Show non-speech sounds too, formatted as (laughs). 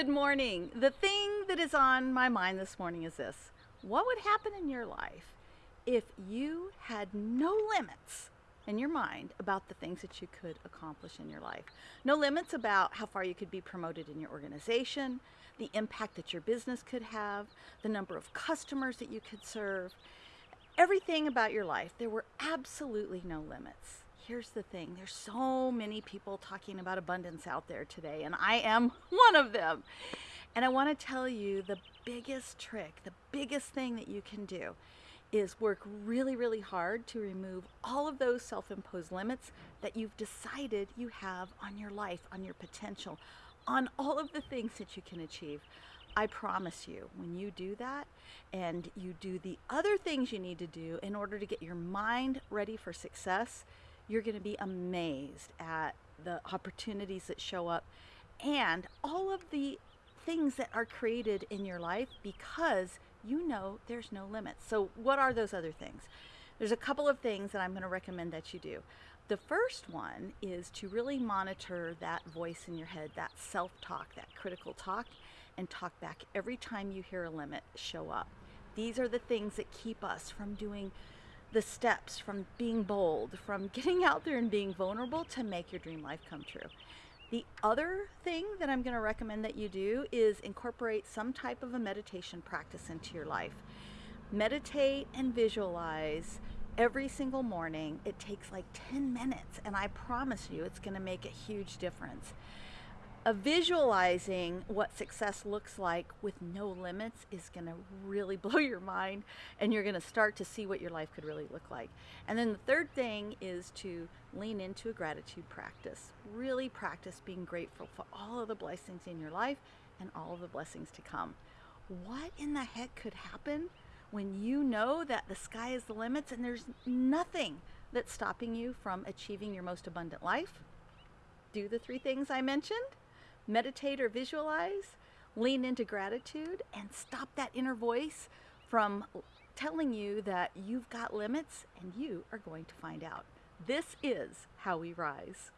Good morning. The thing that is on my mind this morning is this What would happen in your life if you had no limits in your mind about the things that you could accomplish in your life? No limits about how far you could be promoted in your organization, the impact that your business could have, the number of customers that you could serve, everything about your life. There were absolutely no limits here's the thing there's so many people talking about abundance out there today, and I am (laughs) one of them. And I want to tell you the biggest trick, the biggest thing that you can do is work really, really hard to remove all of those self imposed limits that you've decided you have on your life, on your potential, on all of the things that you can achieve. I promise you, when you do that and you do the other things you need to do in order to get your mind ready for success, you're going to be amazed at the opportunities that show up and all of the things that are created in your life because you know there's no limits. So, what are those other things? There's a couple of things that I'm going to recommend that you do. The first one is to really monitor that voice in your head, that self talk, that critical talk, and talk back every time you hear a limit show up. These are the things that keep us from doing the steps from being bold, from getting out there and being vulnerable to make your dream life come true. The other thing that I'm going to recommend that you do is incorporate some type of a meditation practice into your life. Meditate and visualize every single morning. It takes like 10 minutes, and I promise you it's going to make a huge difference a visualizing what success looks like with no limits is going to really (laughs) blow your mind and you're going to start to see what your life could really look like. And then the third thing is to lean into a gratitude practice. Really practice being grateful for all of the blessings in your life and all of the blessings to come. What in the heck could happen when you know that the sky is the limits and there's nothing that's stopping you from achieving your most abundant life? Do the three things I mentioned meditate or visualize, lean into gratitude, and stop that inner voice from telling you that you've got limits and you are going to find out. This is how we rise.